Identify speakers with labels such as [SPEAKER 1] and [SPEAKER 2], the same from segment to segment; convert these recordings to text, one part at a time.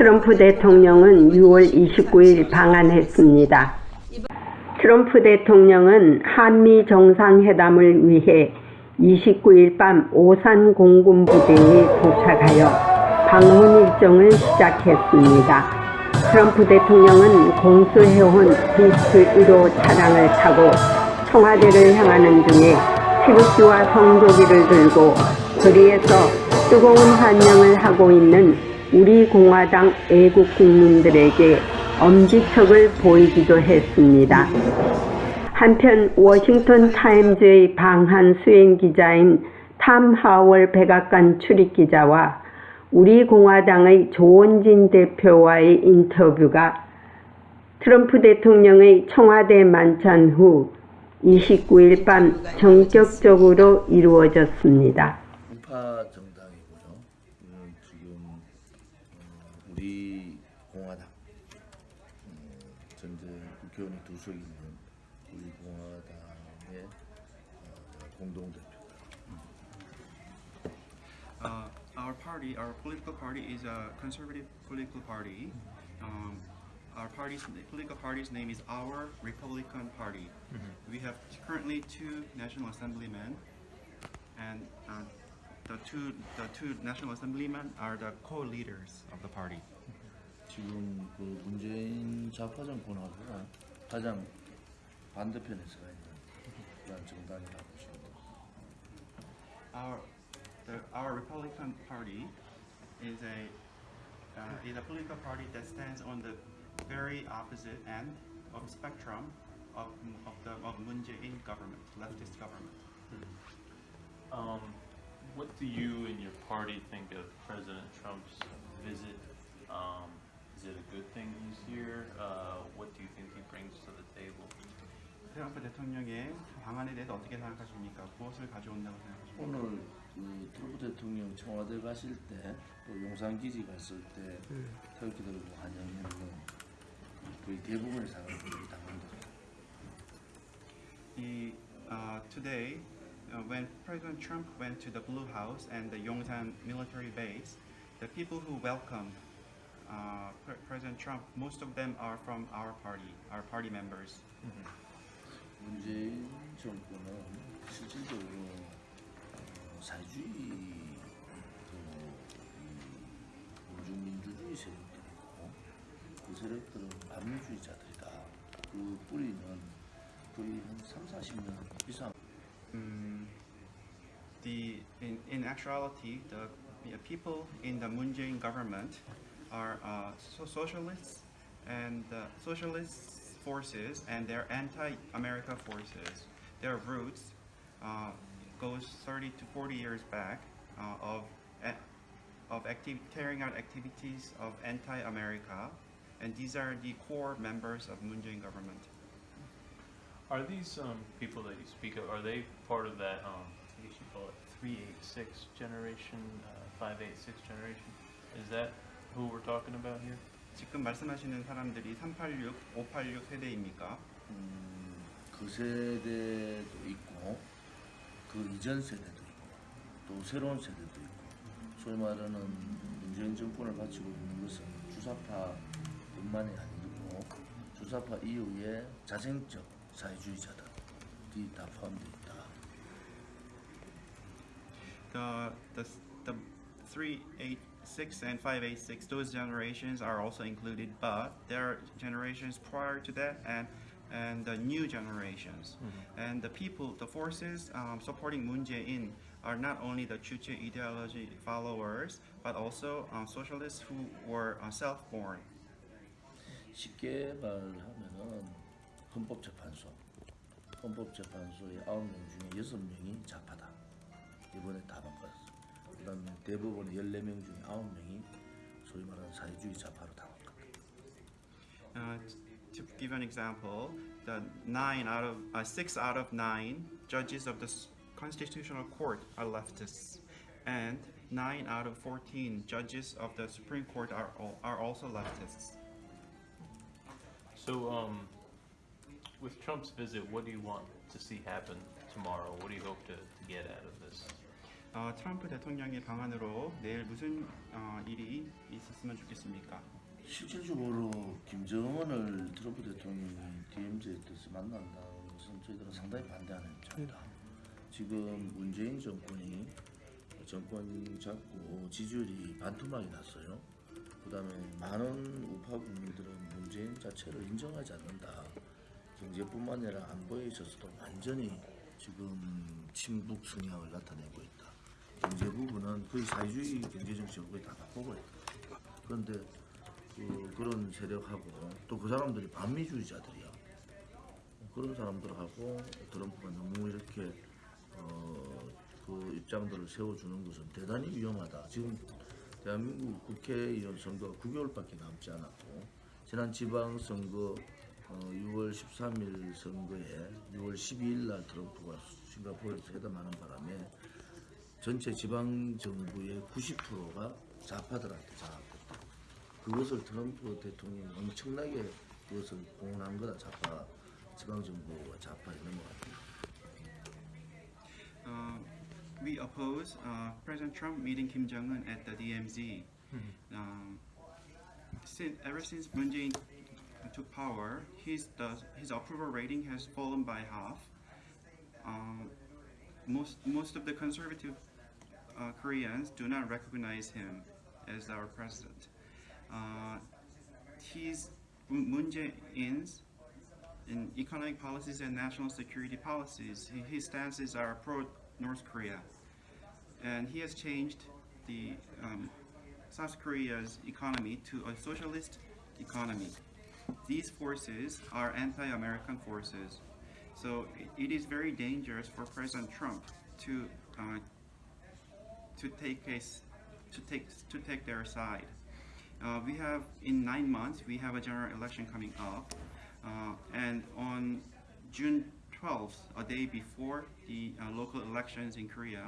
[SPEAKER 1] 트럼프 대통령은 6월 29일 방한했습니다. 트럼프 대통령은 한미 정상회담을 위해 29일 밤 오산 공군부대에 도착하여 방문 일정을 시작했습니다. 트럼프 대통령은 공수해온 비스트 1호 차량을 타고 청와대를 향하는 중에 태극기와 성조기를 들고 거리에서 뜨거운 환영을 하고 있는 우리 공화당 애국 국민들에게 엄지척을 보이기도 했습니다. 한편 워싱턴 타임즈의 방한 수행 기자인 탐 하월 백악관 출입 기자와 우리 공화당의 조원진 대표와의 인터뷰가 트럼프 대통령의 청와대 만찬 후 29일 밤 전격적으로 이루어졌습니다.
[SPEAKER 2] party, our political party is a conservative political party. Um, our party's political party's name is Our Republican Party. We have currently two national assemblymen, and uh, the two the two national assemblymen are the co-leaders of the party.
[SPEAKER 3] 지금 그 문재인 좌파 정권하고 가장 반대편에 서 있는 그런 정당이라고 보시면 됩니다.
[SPEAKER 2] Our the, our Republican Party is a uh, is a political party that stands on the very opposite end of the spectrum of, of the of Moon Jae-in government, leftist government.
[SPEAKER 4] Um, what do you and your party think of President Trump's visit? Um, is it a good thing he's here? Uh, what do you think he brings to the table?
[SPEAKER 2] 트럼프 대통령의 방안에 대해서 어떻게 생각하십니까? 무엇을 가져온다고 생각하십니까?
[SPEAKER 3] 오늘 그 트럼프 대통령 청와대 가실 때, 또 용산 기지 갔을 때 태극기 들고 환영했는 거의 대부분의 사람들이 당원들.
[SPEAKER 2] He, uh, today, uh, when President Trump went to the Blue House and the Yongsan military base, the people who welcomed uh, Pre- President Trump, most of them are from our party, our party members.
[SPEAKER 3] 문재인 정권은 실질적으로 어, 사회주의 그 민주민주주의 세력들이고 그 세력들은 반민주의자들이다. 그 뿌리는 거의 한 3, 40년 이상
[SPEAKER 2] Mm, the in, in actuality, the, people in the Moon Jae-in government are uh, so socialists and uh, socialist forces, and they're anti-America forces. Their roots uh, goes 30 to 40 years back uh, of of activ- carrying out activities of anti-America, and these are the core members of Moon Jae-in government.
[SPEAKER 4] Are these um, people that you speak of? Are they part of that? Um, I guess you call it three eight six generation, uh, five eight six generation. Is that who we're talking about here?
[SPEAKER 2] 지금 말씀하시는 사람들이 386, 586 세대입니까?
[SPEAKER 3] 음, 그 세대도 있고 그 이전 세대도 있고 또 새로운 세대도 있고 소위 말하는 문재인 정권을 바치고 있는 것은 주사파뿐만이 아니고 주사파 이후에 자생적 사회주의자들이 다 포함되어 있다.
[SPEAKER 2] The the the 386 and 586 those generations are also included, but there are generations prior to that and and the new generations. And the people, the forces um, supporting Moon Jae-in are not only the Chuche ideology followers, but also uh, socialists who were uh, self-born.
[SPEAKER 3] 쉽게 말하면은 헌법재판소 헌법재판소의 아홉 명 중에 여섯 명이 좌파다. 이번에 다 바꿨어. 그다음에 대법원의 14명 중에 아홉 명이 소위 말하는 사회주의 좌파로 다 바꿨다.
[SPEAKER 2] Uh, to give an example, the nine out of uh, six out of nine judges of the s- Constitutional Court are leftists, and nine out of fourteen judges of the Supreme Court are al- are also leftists.
[SPEAKER 4] So, um, with Trump's visit, what do you want to see happen tomorrow? What do you hope to, to get out of this?
[SPEAKER 2] 어, 트럼프 대통령의 방안으로 내일 무슨 어, 일이 있었으면 좋겠습니까?
[SPEAKER 3] 실질적으로 김정은을 트럼프 대통령이 DMZ에 뜻을 만난다는 것은 저희들은 상당히 반대하는 입장이다. 지금 문재인 정권이 정권 잡고 지지율이 반토막이 났어요. 그 다음에 많은 우파 국민들은 문재인 자체를 인정하지 않는다. 경제뿐만 아니라 안보에 있어서도 완전히 지금 침묵 성향을 나타내고 있다. 경제 부분은 거의 사회주의 경제 정책을 거의 다 있다. 그런데 그, 그런 세력하고 또 그 사람들이 반미주의자들이야. 그런 사람들하고 트럼프가 너무 이렇게 어, 그 입장들을 세워주는 것은 대단히 위험하다. 지금 대한민국 국회의원 선거가 9개월밖에 남지 않았고 지난 지방선거 어, 6월 13일 선거에 6월 12일 날 트럼프가 싱가포르에서 회담하는 바람에 전체 지방 정부의 90%가 좌파들한테 장악됐다. 그것을 트럼프 대통령이 엄청나게 그것을 공헌한 거다. 좌파 지방 정부와 좌파 이런 것 같아요.
[SPEAKER 2] Uh, we oppose uh, President Trump meeting Kim Jong Un at the DMZ. Um, since, ever since Moon Jae-in took power, his the, his approval rating has fallen by half. Um, most most of the conservative uh, Koreans do not recognize him as our president. Uh, his Moon Jae-in's in economic policies and national security policies, his stances are pro North Korea. And he has changed the um, South Korea's economy to a socialist economy. These forces are anti American forces. So it- it is very dangerous for President Trump to, uh, to, take, a, s- to, take, to take their side. Uh, we have in nine months we have a general election coming up, uh, and on June 12th, a day before the uh, local elections in Korea,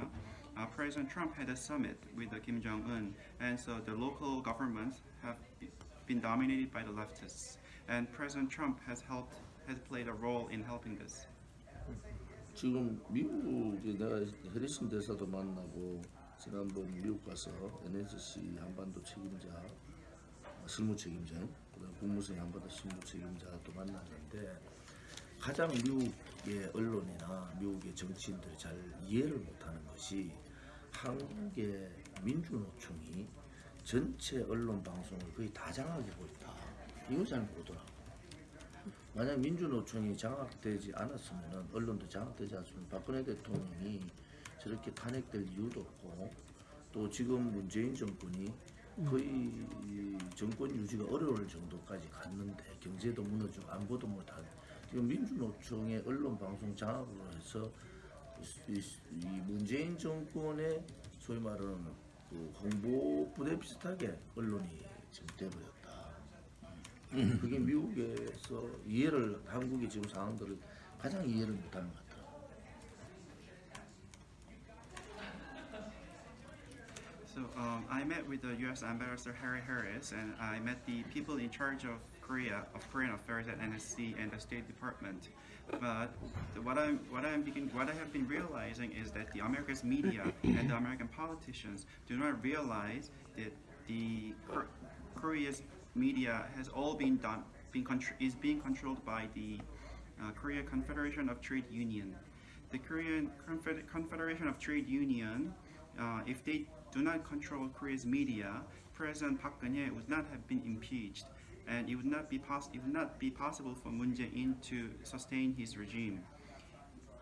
[SPEAKER 2] uh, President Trump had a summit with uh, Kim Jong Un, and so the local governments have be- been dominated by the leftists, and President Trump has helped has played a role in helping this.
[SPEAKER 3] 지금 미국에 내가 해리슨 대사도 만나고 지난번 미국 가서 NSC 한반도 책임자 실무 책임자 그다음 국무성의 한반도 실무 책임자도 만났는데 가장 미국의 언론이나 미국의 정치인들이 잘 이해를 못하는 것이 한국의 민주노총이 전체 언론 방송을 거의 다 장악하고 있다. 이거 잘 모르더라고. 만약 민주노총이 장악되지 않았으면 언론도 장악되지 않았으면 박근혜 대통령이 저렇게 탄핵될 이유도 없고 또 지금 문재인 정권이 거의 이 정권 유지가 어려울 정도까지 갔는데 경제도 무너지고 안보도 못하고 지금 민주노총의 언론 방송 장악으로 해서 이, 이 문재인 정권의 소위 말하는 그 홍보 부대 비슷하게 언론이 지금 돼버렸다. 그게 미국에서 이해를 한국의 지금 상황들을 가장 이해를 못하는 것
[SPEAKER 2] So um, I met with the U.S. Ambassador Harry Harris, and I met the people in charge of Korea, of Korean affairs at NSC and the State Department. But what I'm, what I'm begin, what I have been realizing is that the America's media and the American politicians do not realize that the Kor- Korea's media has all been done, been is being controlled by the uh, Korea Confederation of Trade Union. The Korean Confed- Confederation of Trade Union, uh, if they do not control Korea's media, President Park Geun-hye would not have been impeached, and it would not be it would not be possible for Moon Jae-in to sustain his regime.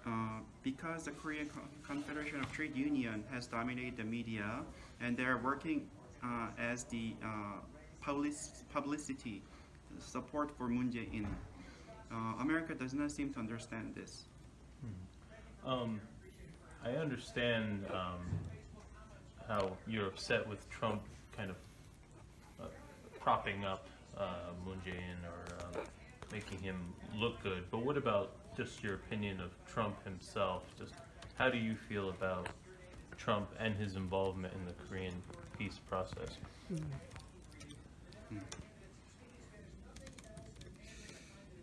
[SPEAKER 2] Uh, because the Korean Confederation of Trade Union has dominated the media, and they are working uh, as the uh, public- publicity support for Moon Jae-in. Uh, America does not seem to understand this.
[SPEAKER 4] Um, I understand um, how you're upset with Trump kind of uh, propping up uh, Moon Jae-in or um, making him look good. But what about just your opinion of Trump himself? Just how do you feel about Trump and his involvement in the Korean peace process?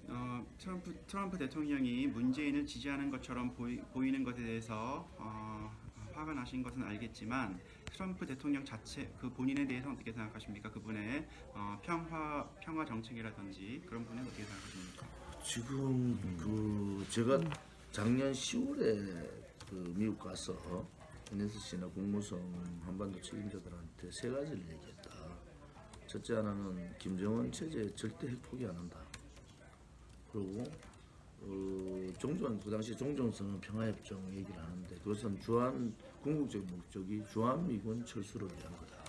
[SPEAKER 2] 어, 트럼프, 트럼프 대통령이 문재인을 지지하는 것처럼 보이, 보이는 것에 대해서 어, 화가 나신 것은 알겠지만 트럼프 대통령 자체 그 본인에 대해서 어떻게 생각하십니까? 그분의 어, 평화 평화 정책이라든지 그런 부분에 어떻게 생각하십니까?
[SPEAKER 3] 지금 그 제가 작년 10월에 그 미국 가서 NSC나 국무성 한반도 책임자들한테 세 가지를 얘기했다. 첫째 하나는 김정은 체제 절대 핵 포기 안 한다. 그리고 어, 종전 그 당시 종전선언 평화협정 얘기를 하는데 그것은 주한 궁극적 목적이 주한미군 철수를 위한 거다.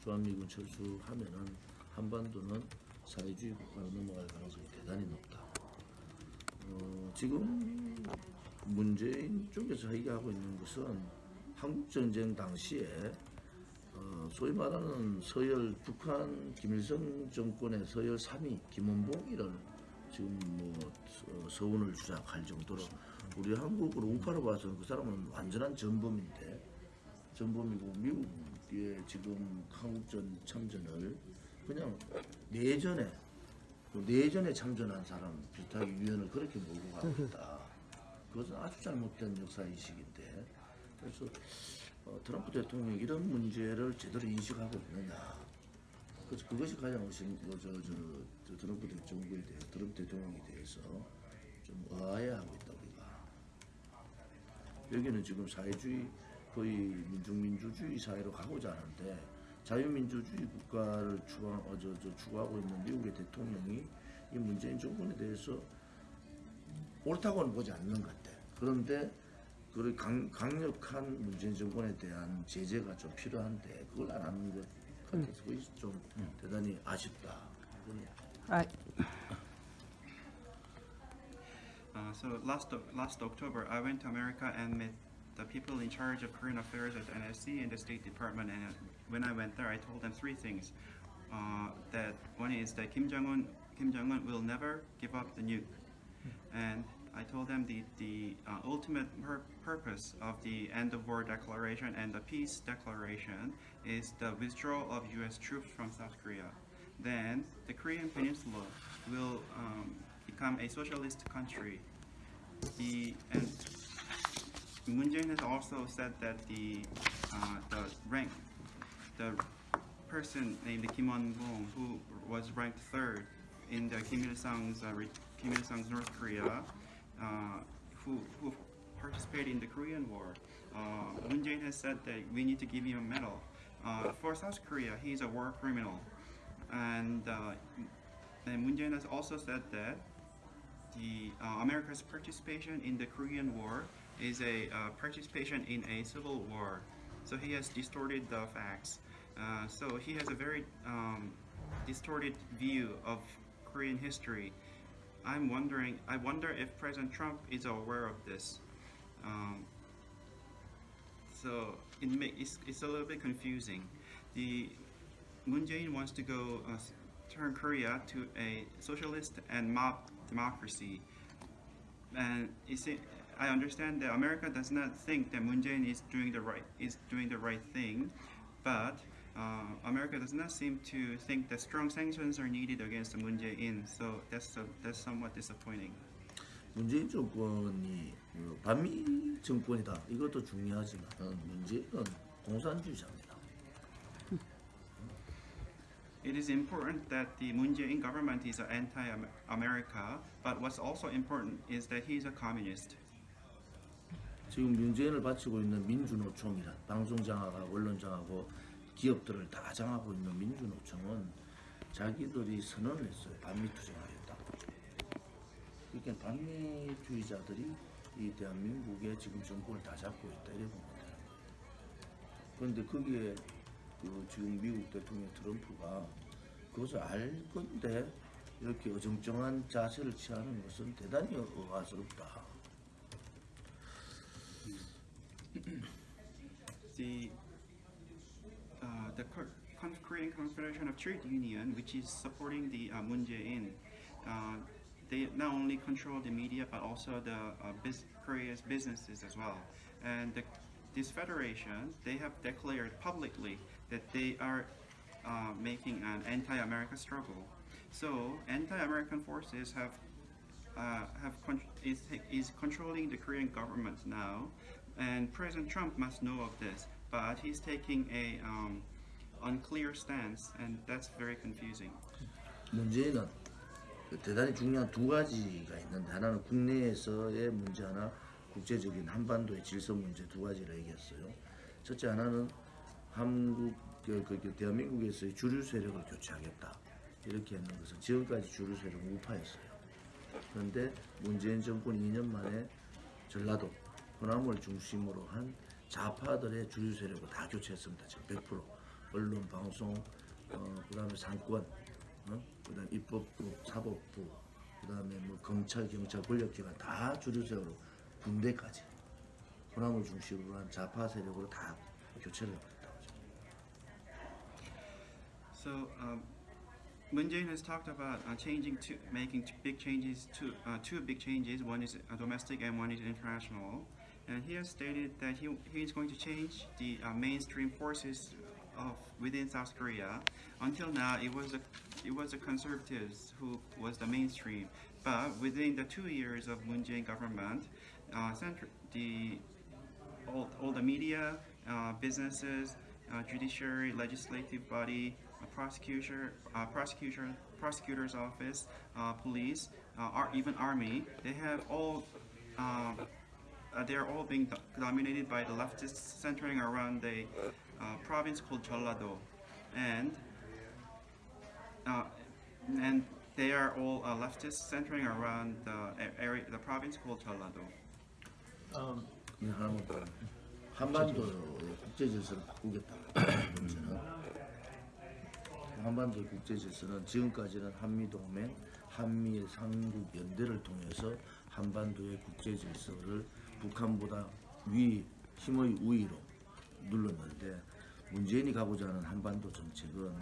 [SPEAKER 3] 주한미군 철수하면은 한반도는 사회주의 국가로 넘어갈 가능성이 대단히 높다. 어, 지금 문재인 쪽에서 얘기하고 있는 것은 한국 전쟁 당시에 어, 소위 말하는 서열 북한 김일성 정권의 서열 3위 김원봉이를 지금 뭐 서- 서운을 주장할 정도로 우리 한국으로 우파로 봐서는 그 사람은 완전한 전범인데 전범이고 미국의 지금 한국전 참전을 그냥 내전에 그 내전에 참전한 사람 비슷하게 유엔을 그렇게 몰고 가고 있다. 그것은 아주 잘못된 역사 인식인데 그래서 어, 트럼프 대통령이 이런 문제를 제대로 인식하고 있느냐. 그래서 그것이 가장 의심, 어, 저, 저, 저 트럼프 대통령에 대해 트럼프 대통령에 대해서 좀 의아해하고 있다 우리가. 여기는 지금 사회주의 거의 민중민주주의 사회로 가고자 하는데 자유민주주의 국가를 추구하, 어, 저, 저, 추구하고 있는 미국의 대통령이 이 문재인 정권에 대해서 옳다고는 보지 않는 것 같아. 그런데 그 강, 강력한 문재인 정권에 대한 제재가 좀 필요한데 그걸 안 하는 것 같아서 그것이 좀 대단히 아쉽다. 그건
[SPEAKER 1] 아,
[SPEAKER 2] Uh, so last O- last October, I went to America and met the people in charge of Korean affairs at NSC and the State Department. And uh, when I went there, I told them three things. Uh, that one is that Kim Jong Un Kim Jong Un will never give up the nuke, and I told them the the uh, ultimate pur- purpose of the end of war declaration and the peace declaration is the withdrawal of U.S. troops from South Korea. Then the Korean Peninsula will um, become a socialist country. The and Moon Jae-in has also said that the uh, the rank the person named Kim Won-bong who was ranked third in the Kim Il Sung's uh, Kim Il Sung's North Korea, who who participated in the Korean War. Uh, Moon Jae-in has said that we need to give him a medal. Uh, for South Korea, he's a war criminal, and uh, and Moon Jae-in has also said that the uh, America's participation in the Korean War is a uh, participation in a civil war. So he has distorted the facts. Uh, so he has a very um, distorted view of Korean history. I'm wondering. I wonder if President Trump is aware of this. Um, so it ma- it's, it's a little bit confusing. The Moon Jae-in wants to go uh, turn Korea to a socialist and mob democracy. And see, I understand that America does not think that Moon Jae-in is doing the right is doing the right thing, but uh, America does not seem to think that strong sanctions are needed against Moon Jae-in. So that's uh, that's somewhat disappointing.
[SPEAKER 3] 문재인 정권이 그 반미 정권이다. 이것도 중요하지만 문재인은 공산주의자입니다.
[SPEAKER 2] It is important that the Moon Jae-in government is anti-America, but what's also important is that he's a communist.
[SPEAKER 3] 지금 문재인을 바치고 있는 민주노총이란 방송 장악하고 언론 장악하고 기업들을 다 장악하고 있는 민주노총은 자기들이 선언을 했어요. 반미 투쟁하겠다고. 그러니까 반미주의자들이 이 대한민국의 지금 정권을 다 잡고 있다 이래 보면 거예요. 그런데 거기에 그 지금 미국 대통령 트럼프가 그것을 알 건데 이렇게 어정쩡한 자세를 취하는 것은 대단히 의아스럽다.
[SPEAKER 2] The Korean Confederation of Trade Union, which is supporting the uh, Moon Jae-in, uh, they not only control the media but also the uh, Korea's businesses as well. And the, this federation, they have declared publicly that they are uh, making an anti-America struggle. So anti-American forces have uh, have con- is, is controlling the Korean government now, and President Trump must know of this, but he's taking a um, unclear stance, and that's very confusing.
[SPEAKER 3] 문제는 대단히 중요한 두 가지가 있는데 하나는 국내에서의 문제 하나, 국제적인 한반도의 질서 문제 두 가지를 얘기했어요. 첫째 하나는 한국 그, 그, 그 대한민국에서의 주류 세력을 교체하겠다 이렇게 했는 것은 지금까지 주류 세력은 우파였어요. 그런데 문재인 정권 2년 만에 전라도 호남을 중심으로 한 좌파들의 주류 세력을 다 교체했습니다. 지금 100% 언론, 방송, 어, 그다음에 상권, 어? 그다음 입법부, 사법부, 그다음에 뭐 검찰, 경찰, 권력기관 다 주류 세력으로 군대까지 호남을 중심으로 한 좌파 세력으로 다 교체를 해버렸다고 하죠.
[SPEAKER 2] So um, Moon Jae-in has talked about uh, changing to making big changes to uh, two big changes. One is uh, domestic and one is international. And he has stated that he, he is going to change the uh, mainstream forces of within South Korea. Until now, it was the it was the conservatives who was the mainstream. But within the two years of Moon Jae-in government, uh, the all, all the media, uh, businesses, uh, judiciary, legislative body, uh, prosecutor, uh, prosecutor, prosecutor's office, uh, police, uh, ar- even army. They have all. Uh, uh, they are all being do- dominated by the leftists, centering around a uh, province called Jeollado, and uh, and they are all uh, leftists, centering around the area, the province called Jeollado.
[SPEAKER 4] Um,
[SPEAKER 3] 한반도의 국제 질서를 바꾸겠다는 문제는 한반도의 국제 질서는 지금까지는 한미 동맹, 한미의 삼국 연대를 통해서 한반도의 국제 질서를 북한보다 위 힘의 우위로 눌렀는데 문재인이 가고자 하는 한반도 정책은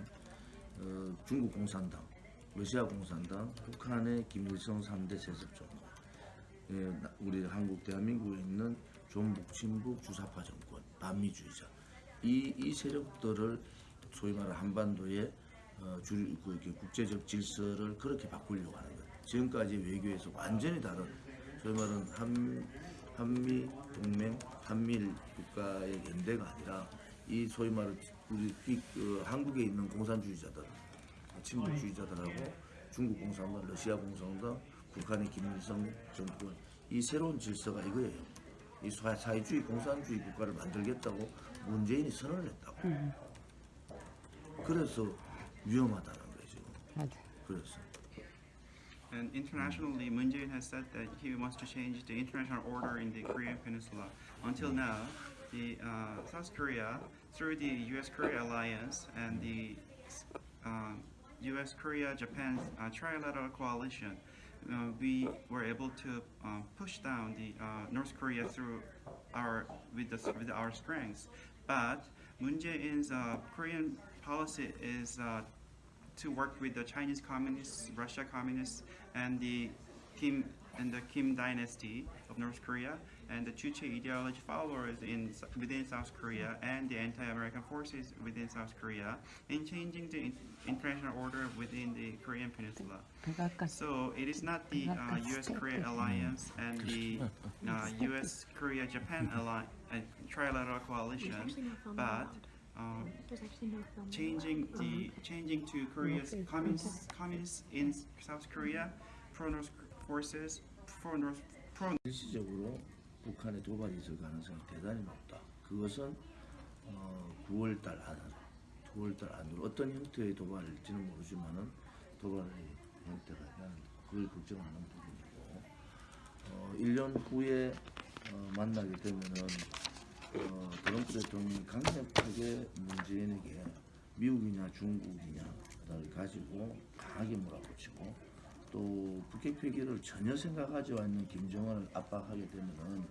[SPEAKER 3] 어, 중국 공산당, 러시아 공산당, 북한의 김일성 3대 세습 정권 예, 나- 우리 한국 대한민국에 있는 종북 친북 주사파 정권 반미주의자 이, 이 세력들을 소위 말하는 한반도의 어, 주, 그, 국제적 질서를 그렇게 바꾸려고 하는 거예요. 지금까지 외교에서 완전히 다른 소위 말하는 한, 한미 동맹 한미일 국가의 연대가 아니라 이 소위 말하는 우리 이, 그, 한국에 있는 공산주의자들 친북주의자들하고 중국 공산당, 러시아 공산당, 북한의 김일성 정권 이 새로운 질서가 이거예요. 이 사- 사회주의 공산주의 국가를 만들겠다고 문재인이 선언을 했다고. 그래서 위험하다는 거죠. 그래서
[SPEAKER 2] And internationally, Moon Jae-in has said that he wants to change the international order in the Korean Peninsula. Until now, the uh, South Korea, through the U.S.-Korea alliance and the uh, U.S.-Korea-Japan uh, trilateral coalition, uh, we were able to uh, push down the uh, North Korea through our with the, with our strengths. But Moon Jae-in's Korean policy is to work with the Chinese communists, Russia communists, and the Kim and the Kim dynasty of North Korea, and the Chuche ideology followers in within South Korea, and the anti-American forces within South Korea, in changing the international order within the Korean Peninsula. So it is not the uh, U.S.-Korea alliance and the uh, U.S.-Korea-Japan uh, trilateral coalition, but um, changing the changing to Korea's communists communists in South Korea, pro North forces, pro North pro
[SPEAKER 3] 일시적으로 북한의 도발이 있을 가능성이 대단히 높다. 그것은 어, 9월달 안, 9월달 안으로 어떤 형태의 도발일지는 모르지만은 도발의 형태가 나는 그걸 걱정하는 부분이고 어, 1년 후에 어, 만나게 되면은 어, 트럼프 대통령이 강력하게 문재인에게 미국이냐 중국이냐 를 가지고 강하게 몰아붙이고 또 북핵 회기를 전혀 생각하지 않는 김정은을 압박하게 되면은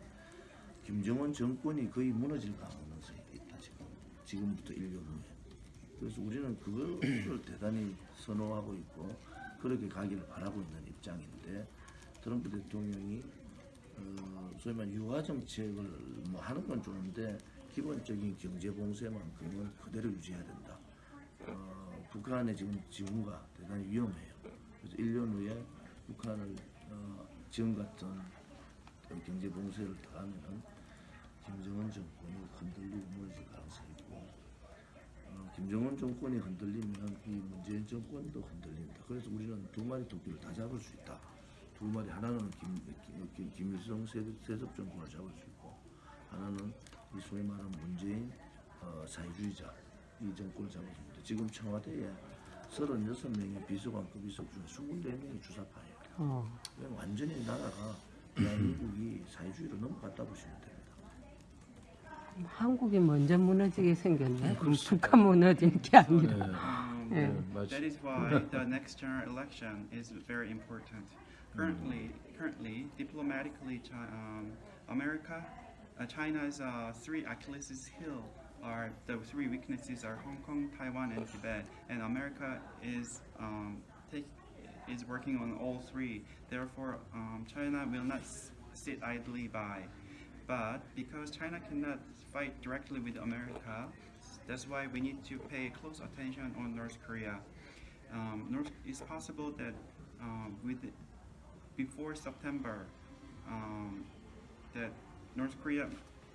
[SPEAKER 3] 김정은 정권이 거의 무너질 가능성이 있다 지금. 지금부터 1년 후에. 그래서 우리는 그거를 대단히 선호하고 있고 그렇게 가기를 바라고 있는 입장인데 트럼프 대통령이 어, 소위 말해 유화 정책을 뭐 하는 건 좋은데 기본적인 경제 봉쇄만큼은 그대로 유지해야 된다. 어, 북한의 지금 지구가 대단히 위험해요. 그래서 1년 후에 북한을 어, 지금 같은 경제 봉쇄를 당하면은 정권이 흔들리고 무너질 가능성이 있고 어, 김정은 정권이 흔들리면 이 문재인 정권도 흔들린다. 그래서 우리는 두 마리 토끼를 다 잡을 수 있다. 두 마리 하나는 김, 김, 김, 김일성 세- 세습 정권을 잡을 수 있고 하나는 이 소위 말하는 문재인 어, 사회주의자 이 정권을 잡을 수 있다. 지금 청와대에 36명의 비서관급 비서 중에 24명이 주사파예요.
[SPEAKER 1] 어.
[SPEAKER 3] 그냥 완전히 나라가 대한민국이 사회주의로 넘어갔다 보시면 됩니다.
[SPEAKER 1] 한국이 먼저 무너지게 생겼네. 그럼 북한 무너질 게 아니라.
[SPEAKER 2] Um,
[SPEAKER 1] Yeah.
[SPEAKER 2] That is why the next general election is very important. Currently, currently, diplomatically, um, America, uh, China's uh, three Achilles' heel are the three weaknesses are Hong Kong, Taiwan, and Tibet, and America is um, take, is working on all three. Therefore, um, China will not sit idly by. But because China cannot fight directly with America, that's why we need to pay close attention on North Korea. Um, North, it's possible that um, with before September, um, that North Korea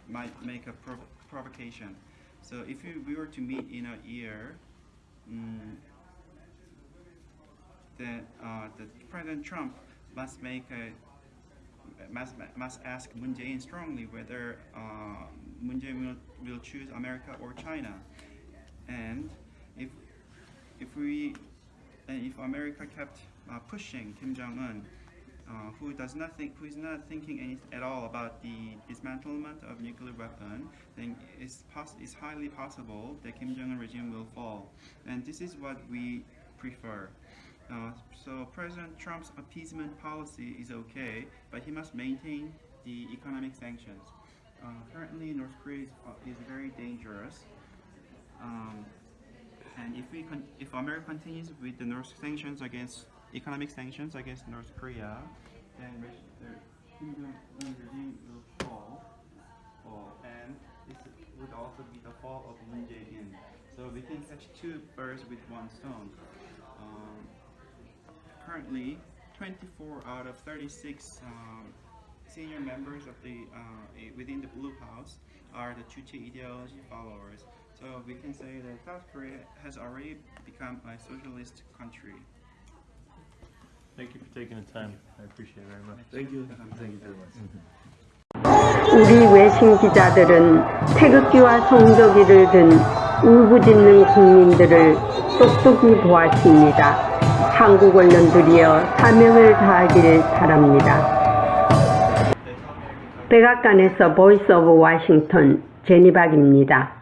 [SPEAKER 2] might make a prov- provocation. So if we were to meet in a year, mm, that uh, that President Trump must make a must, must ask Moon Jae-in strongly whether uh, Moon Jae-in will, will choose America or China, and if if we and if America kept uh, pushing Kim Jong Un, uh, who does not think who is not thinking any, at all about the dismantlement of nuclear weapon, then it's, it's highly possible that Kim Jong Un regime will fall, and this is what we prefer. Uh, so President Trump's appeasement policy is okay, but he must maintain the economic sanctions. Uh, currently, North Korea is, uh, is very dangerous. Um, and if we if America continues with the North sanctions against economic sanctions against North Korea, then re- the Kim Jong Un regime will fall, fall, and this would also be the fall of Moon Jae-in. So we can catch two birds with one stone. Um, currently, 24 out of 36 um, senior members of the uh, within the Blue House are the Chuchi ideology followers. So we can say that South Korea has already become a socialist country.
[SPEAKER 4] Thank you for taking the time. I appreciate it very much.
[SPEAKER 3] Thank you. Thank you very much.
[SPEAKER 1] 우리 외신 기자들은 태극기와 성조기를 든 울부짖는 국민들을 똑똑히 보았습니다. 한국 언론들이여 사명을 다하길 바랍니다. 백악관에서 보이스 오브 워싱턴 제니박입니다.